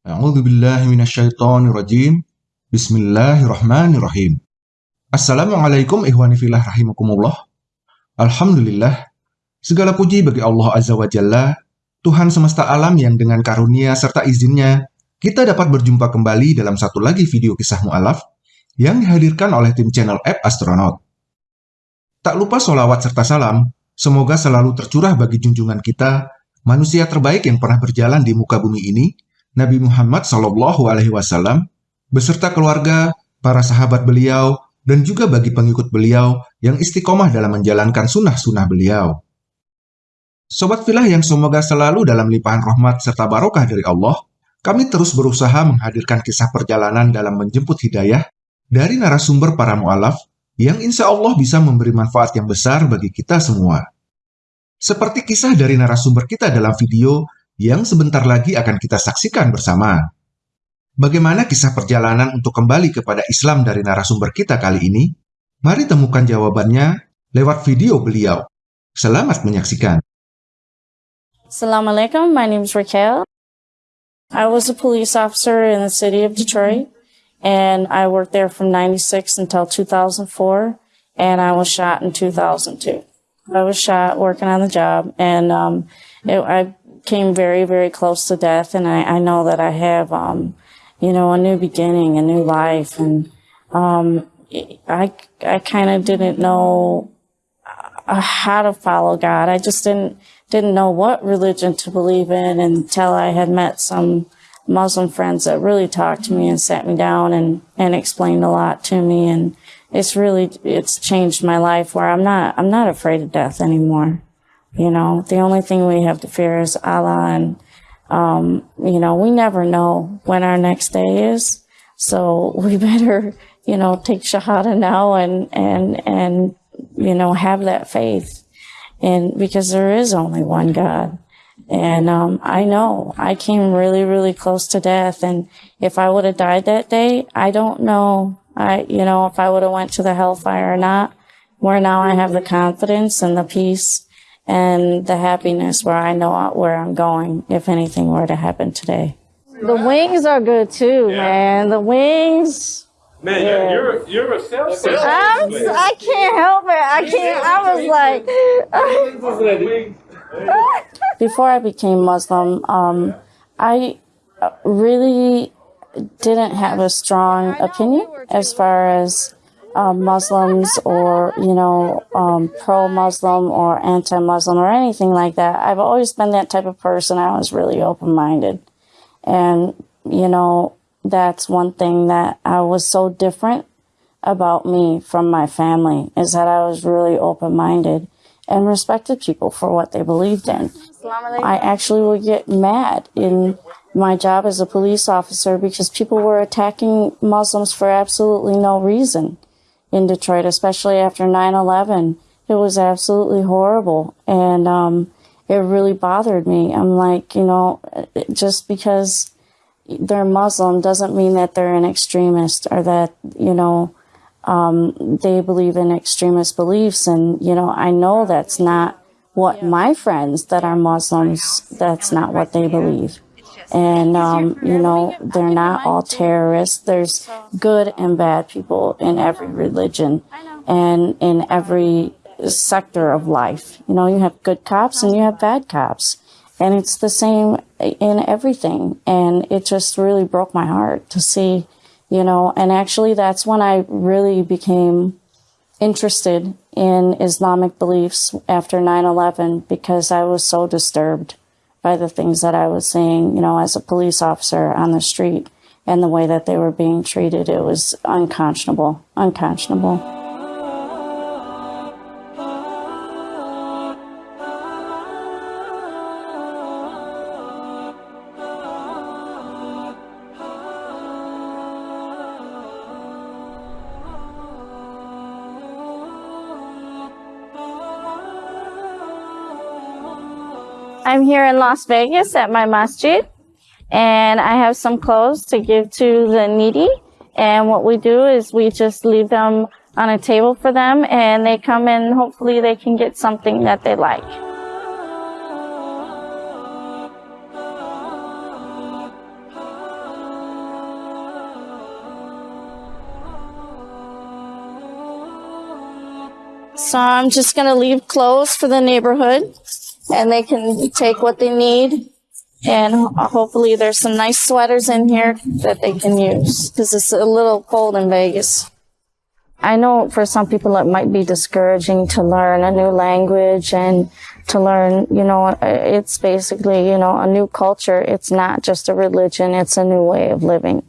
A'udzu billahi minasyaitonir rajim. Bismillahirrahmanirrahim. Assalamualaikum ihwani fillah rahimakumullah. Alhamdulillah. Segala puji bagi Allah Azza wa Jalla, Tuhan semesta alam yang dengan karunia serta izinnya, kita dapat berjumpa kembali dalam satu lagi video kisah mu'alaf yang dihadirkan oleh tim channel App Astronaut. Tak lupa solawat serta salam, semoga selalu tercurah bagi junjungan kita, manusia terbaik yang pernah berjalan di muka bumi ini, Nabi Muhammad Shallallahu Alaihi Wasallam beserta keluarga, para sahabat beliau, dan juga bagi pengikut beliau yang istiqomah dalam menjalankan sunnah-sunnah beliau. Sobat filah yang semoga selalu dalam limpahan rahmat serta barokah dari Allah, kami terus berusaha menghadirkan kisah perjalanan dalam menjemput hidayah dari narasumber para mu'alaf yang insya Allah bisa memberi manfaat yang besar bagi kita semua. Seperti kisah dari narasumber kita dalam video yang sebentar lagi akan kita saksikan bersama. Bagaimana kisah perjalanan untuk kembali kepada Islam dari narasumber kita kali ini? Mari temukan jawabannya lewat video beliau. Selamat menyaksikan. Assalamualaikum, my name is Raquel. I was a police officer in the city of Detroit, and I worked there from 96 until 2004, and I was shot in 2002. I was shot working on the job, and um, it, I came very, very close to death. And I, I know that I have, um, you know, a new beginning, a new life. And, um, I, I kind of didn't know uh, how to follow God. I just didn't, didn't know what religion to believe in until I had met some Muslim friends that really talked to me and sat me down and, and explained a lot to me. And it's really, it's changed my life where I'm not, I'm not afraid of death anymore. You know, the only thing we have to fear is Allah and, um, you know, we never know when our next day is. So we better, you know, take Shahada now and, and, and, you know, have that faith. And because there is only one God. And, um, I know I came really, really close to death. And if I would have died that day, I don't know. I, you know, if I would have went to the hellfire or not, where now I have the confidence and the peace and the happiness where I know where I'm going if anything were to happen today. The wings are good too, Yeah. man. The wings. Man, Yeah. you're you're you're a self I'm, I can't help it. I can't. I was like, before I became Muslim, um, I uh, really didn't have a strong opinion as far as um, Muslims or, you know, um, pro Muslim or anti Muslim or anything like that. I've always been that type of person. I was really open minded. And, you know, that's one thing that I was so different about me from my family is that I was really open minded and respected people for what they believed in. I actually would get mad in my job as a police officer because people were attacking Muslims for absolutely no reason in Detroit, especially after 9-11. It was absolutely horrible. And, um, it really bothered me. I'm like, you know, just because they're Muslim doesn't mean that they're an extremist or that, you know, um, they believe in extremist beliefs. And, you know, I know that's not what my friends that are Muslims, that's not what they believe. And, um, you know, they're not all terrorists. There's good and bad people in every religion and in every sector of life. You know, you have good cops and you have bad cops. And it's the same in everything. And it just really broke my heart to see, you know, and actually that's when I really became interested in Islamic beliefs after 9-11 because I was so disturbed by the things that I was seeing, you know, as a police officer on the street and the way that they were being treated. It was unconscionable, unconscionable. I'm here in Las Vegas at my masjid, and I have some clothes to give to the needy. And what we do is we just leave them on a table for them, and they come and hopefully they can get something that they like. So I'm just going to leave clothes for the neighborhood and they can take what they need. And hopefully there's some nice sweaters in here that they can use because it's a little cold in Vegas. I know for some people it might be discouraging to learn a new language and to learn, you know, it's basically, you know, a new culture. It's not just a religion, it's a new way of living.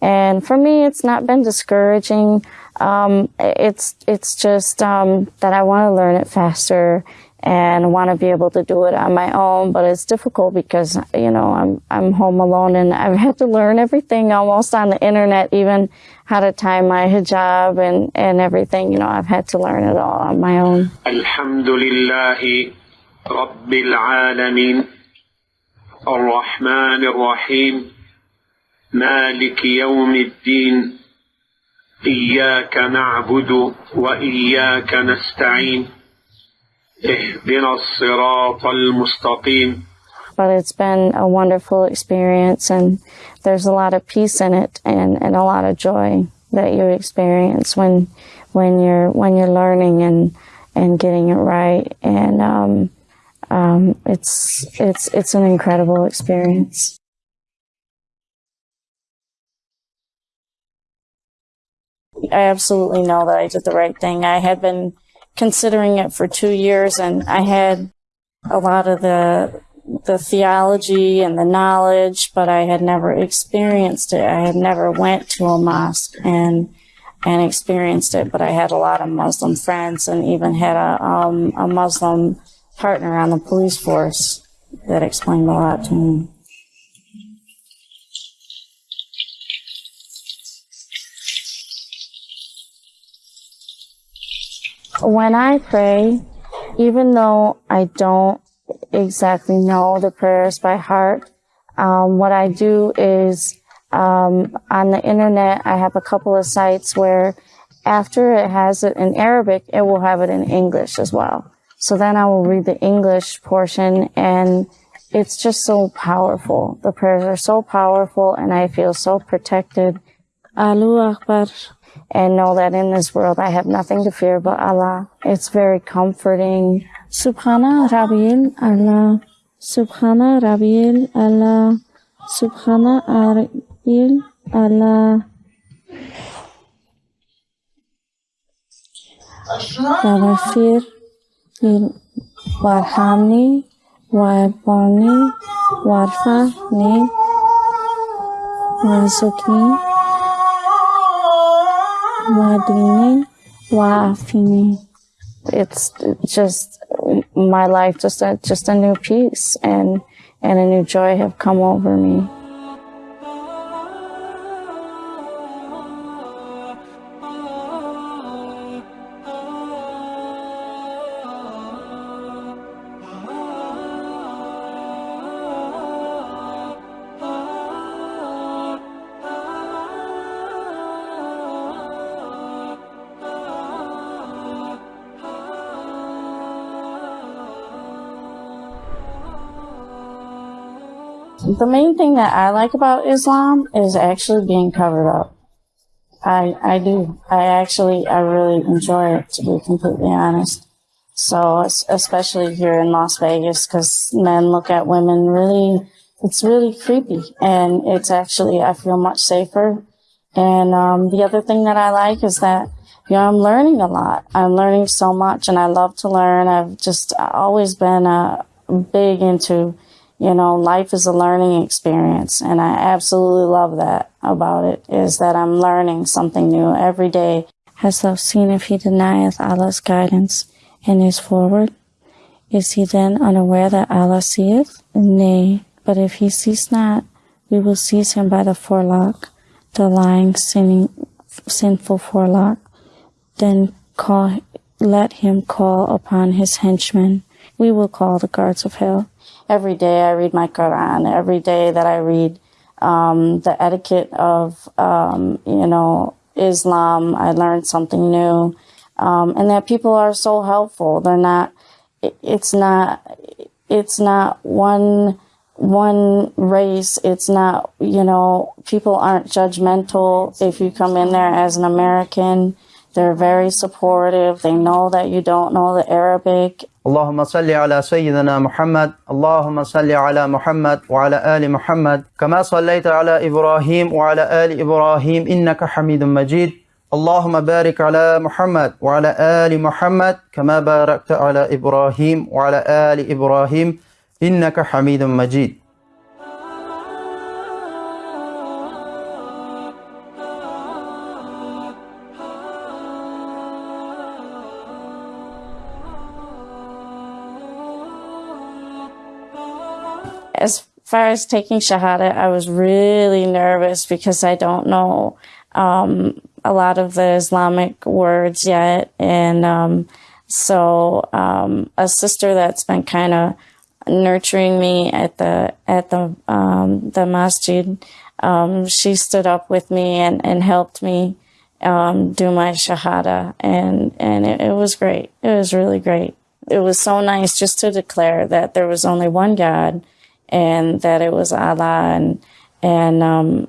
And for me, it's not been discouraging. Um, it's, it's just, um, that I want to learn it faster and want to be able to do it on my own. But it's difficult because, you know, I'm, I'm home alone and I've had to learn everything almost on the internet, even how to tie my hijab and, and everything. You know, I've had to learn it all on my own. الحمد لله رب العالمين الرحمن الرحيم مالك يوم الدين إياك نعبد وإياك نستعين اهدنا الصراط المستقيم but it's been a wonderful experience and there's a lot of peace in it and, and a lot of joy that you experience when when you're when you're learning and and getting it right and um, um, it's it's it's an incredible experience. I absolutely know that I did the right thing. I had been considering it for two years and I had a lot of the the theology and the knowledge, but I had never experienced it. I had never went to a mosque and and experienced it, but I had a lot of Muslim friends and even had a um, a Muslim partner on the police force that explained a lot to me. When I pray, even though I don't exactly know the prayers by heart, um, what I do is um, on the internet, I have a couple of sites where after it has it in Arabic, it will have it in English as well. So then I will read the English portion and it's just so powerful. The prayers are so powerful and I feel so protected. Allahu Akbar And know that in this world I have nothing to fear but Allah. It's very comforting. Subhana Rabbil Allah. Subhana Rabbil Allah. Subhana Rabbil Allah. واغفر وارحمني وارحمني وارفعني وارزقني madine wafini. It's just my life, just a, just a new peace and and a new joy have come over me. The main thing that I like about Islam is actually being covered up. I I do. I actually I really enjoy it to be completely honest. So especially here in Las Vegas, because men look at women really, it's really creepy, and it's actually I feel much safer. And um, the other thing that I like is that you know I'm learning a lot. I'm learning so much, and I love to learn. I've just always been uh, big into you know, life is a learning experience. And I absolutely love that about it is that I'm learning something new every day. Hast thou seen if he denieth Allah's guidance and is forward? Is he then unaware that Allah seeth? Nay, but if he sees not, we will seize him by the forelock, the lying, sinning, sinful forelock. Then call, let him call upon his henchmen. We will call the guards of hell every day I read my Quran. Every day that I read um, the etiquette of, um, you know, Islam, I learn something new. Um, and that people are so helpful. They're not, it's not, it's not one, one race. It's not, you know, people aren't judgmental if you come in there as an American. They're very supportive. They know that you don't know the Arabic. اللهم صل على سيدنا محمد اللهم صل على محمد وعلى آل محمد كما صليت على إبراهيم وعلى آل إبراهيم إنك حميد مجيد. اللهم بارك على محمد وعلى آل محمد كما باركت على إبراهيم وعلى آل إبراهيم إنك حميد مجيد. As far as taking Shahada, I was really nervous because I don't know um, a lot of the Islamic words yet. And um, so um, a sister that's been kind of nurturing me at the at the um, the masjid, um, she stood up with me and, and helped me um, do my shahada, and and it, it was great. It was really great. It was so nice just to declare that there was only one God, and that it was Allah, and and um,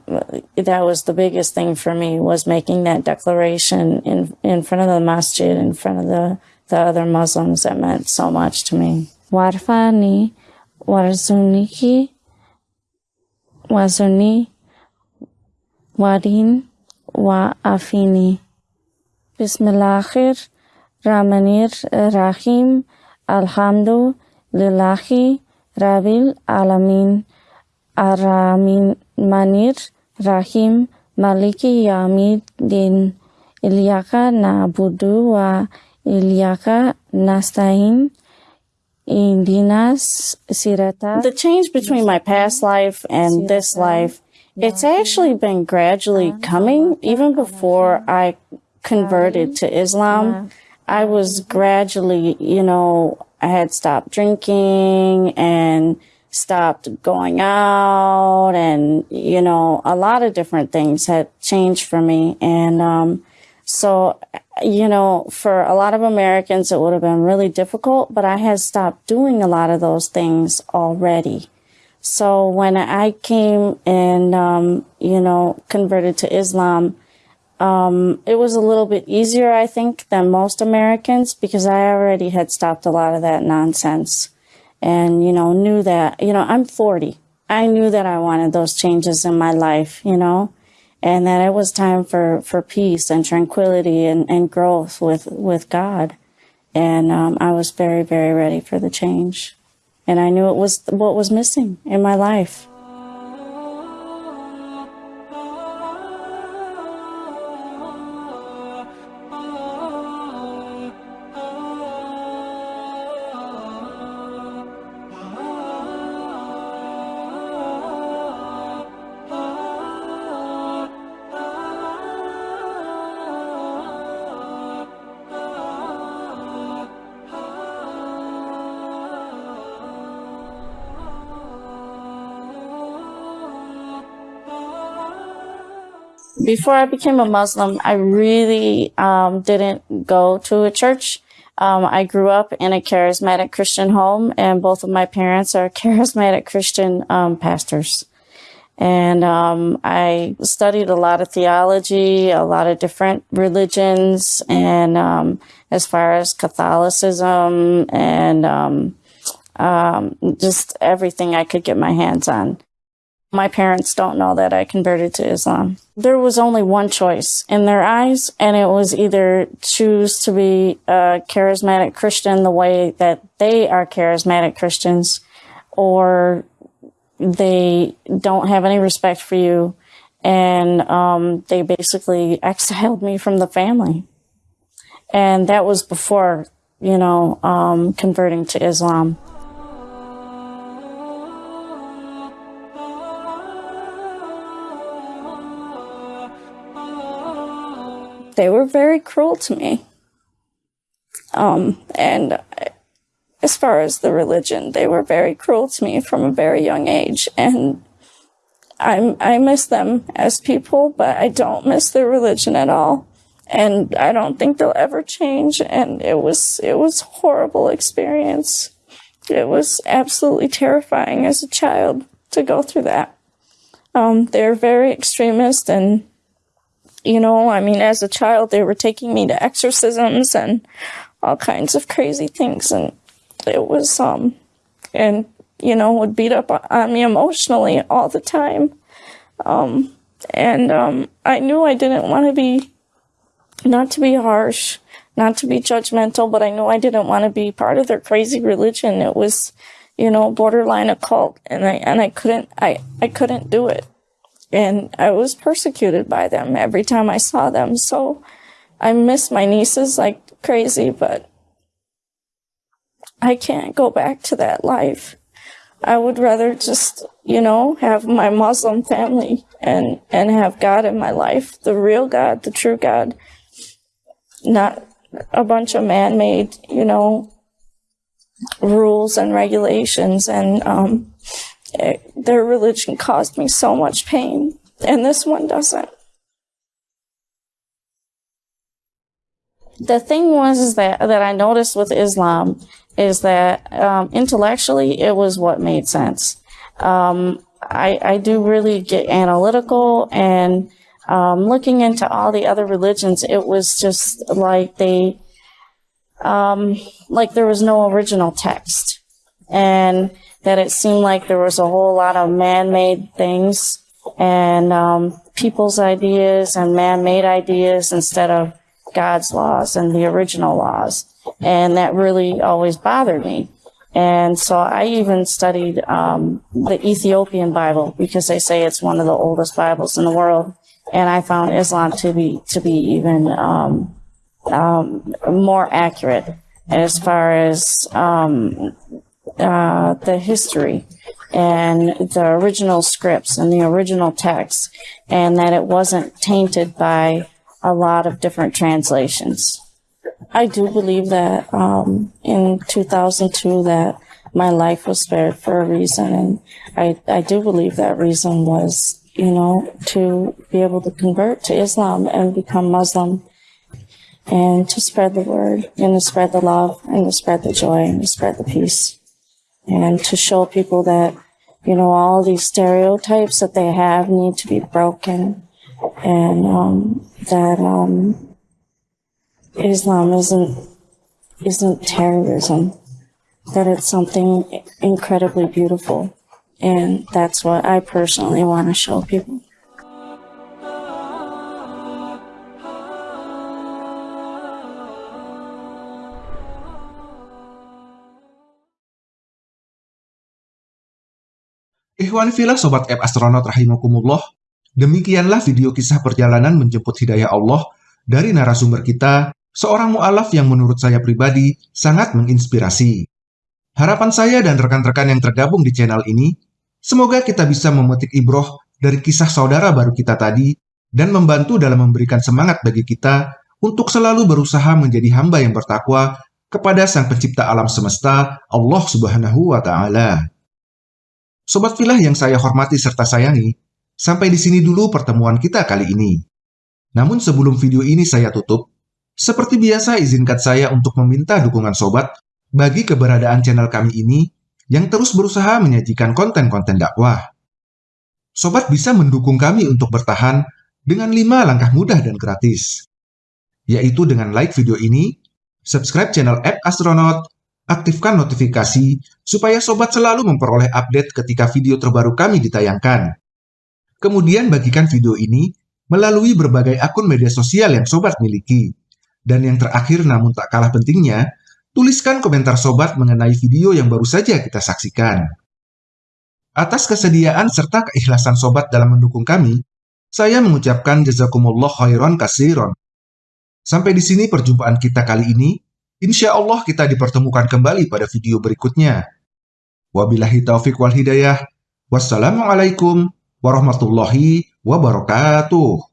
that was the biggest thing for me was making that declaration in in front of the masjid, in front of the the other Muslims. That meant so much to me. Warfani, Warzuniki, Wazuni, Wadin, Wa Afini. Bismillahir Rahmanir Rahim. Alhamdu Lillahi Rabbil Alamin. Aramin Manir Rahim Maliki Yamid Din. Ilyaka Nabudu wa Ilyaka Nastain. Indinas Sirata. The change between my past life and this life, it's actually been gradually coming. Even before I converted to Islam, I was mm-hmm. gradually, you know, I had stopped drinking and stopped going out and, you know, a lot of different things had changed for me. And, um, so, you know, for a lot of Americans, it would have been really difficult, but I had stopped doing a lot of those things already. So when I came and, um, you know, converted to Islam, um, it was a little bit easier, I think, than most Americans because I already had stopped a lot of that nonsense and, you know, knew that, you know, I'm 40. I knew that I wanted those changes in my life, you know, and that it was time for, for peace and tranquility and, and growth with, with God. And um, I was very, very ready for the change. And I knew it was what was missing in my life. Before I became a Muslim, I really um, didn't go to a church. Um, I grew up in a charismatic Christian home, and both of my parents are charismatic Christian um, pastors. And um, I studied a lot of theology, a lot of different religions, and um, as far as Catholicism and um, just everything I could get my hands on. My parents don't know that I converted to Islam. There was only one choice in their eyes, and it was either choose to be a charismatic Christian the way that they are charismatic Christians, or they don't have any respect for you, and um, they basically exiled me from the family. And that was before, you know, um, converting to Islam. They were very cruel to me. Um, and as far as the religion, they were very cruel to me from a very young age. And i I miss them as people, but I don't miss their religion at all. And I don't think they'll ever change. And it was, it was horrible experience. It was absolutely terrifying as a child to go through that. Um, they're very extremist and you know, I mean, as a child, they were taking me to exorcisms and all kinds of crazy things. And it was, um, and, you know, would beat up on me emotionally all the time. Um, and, um, I knew I didn't want to be, not to be harsh, not to be judgmental, but I knew I didn't want to be part of their crazy religion. It was, you know, borderline occult and I, and I couldn't, I, I couldn't do it and I was persecuted by them every time I saw them. So I miss my nieces like crazy, but I can't go back to that life. I would rather just, you know, have my Muslim family and, and have God in my life, the real God, the true God, not a bunch of man-made, you know, rules and regulations and, um, their religion caused me so much pain, and this one doesn't. The thing was is that that I noticed with Islam is that um, intellectually it was what made sense. Um, I, I do really get analytical and um, looking into all the other religions, it was just like they, um, like there was no original text. And that it seemed like there was a whole lot of man-made things and um, people's ideas and man-made ideas instead of God's laws and the original laws. And that really always bothered me. And so I even studied um, the Ethiopian Bible because they say it's one of the oldest Bibles in the world. And I found Islam to be to be even um, um, more accurate as far as um, uh, the history and the original scripts and the original text, and that it wasn't tainted by a lot of different translations. I do believe that um, in 2002 that my life was spared for a reason, and I, I do believe that reason was, you know, to be able to convert to Islam and become Muslim and to spread the word and to spread the love and to spread the joy and to spread the peace and to show people that, you know, all these stereotypes that they have need to be broken and um, that um, Islam isn't isn't terrorism, that it's something incredibly beautiful. And that's what I personally want to show people. Ikhwan filah Sobat App Astronaut Rahimakumullah, demikianlah video kisah perjalanan menjemput hidayah Allah dari narasumber kita, seorang mu'alaf yang menurut saya pribadi sangat menginspirasi. Harapan saya dan rekan-rekan yang tergabung di channel ini, semoga kita bisa memetik ibroh dari kisah saudara baru kita tadi dan membantu dalam memberikan semangat bagi kita untuk selalu berusaha menjadi hamba yang bertakwa kepada Sang Pencipta alam semesta, Allah Subhanahu wa Ta'ala. Sobat Filah yang saya hormati serta sayangi, sampai di sini dulu pertemuan kita kali ini. Namun sebelum video ini saya tutup, seperti biasa izinkan saya untuk meminta dukungan sobat bagi keberadaan channel kami ini yang terus berusaha menyajikan konten-konten dakwah. Sobat bisa mendukung kami untuk bertahan dengan 5 langkah mudah dan gratis, yaitu dengan like video ini, subscribe channel App Astronaut, aktifkan notifikasi supaya sobat selalu memperoleh update ketika video terbaru kami ditayangkan. Kemudian bagikan video ini melalui berbagai akun media sosial yang sobat miliki. Dan yang terakhir namun tak kalah pentingnya, tuliskan komentar sobat mengenai video yang baru saja kita saksikan. Atas kesediaan serta keikhlasan sobat dalam mendukung kami, saya mengucapkan jazakumullah khairan kasiron. Sampai di sini perjumpaan kita kali ini. Insya Allah kita dipertemukan kembali pada video berikutnya. Wabillahi taufiq wal hidayah. Wassalamualaikum warahmatullahi wabarakatuh.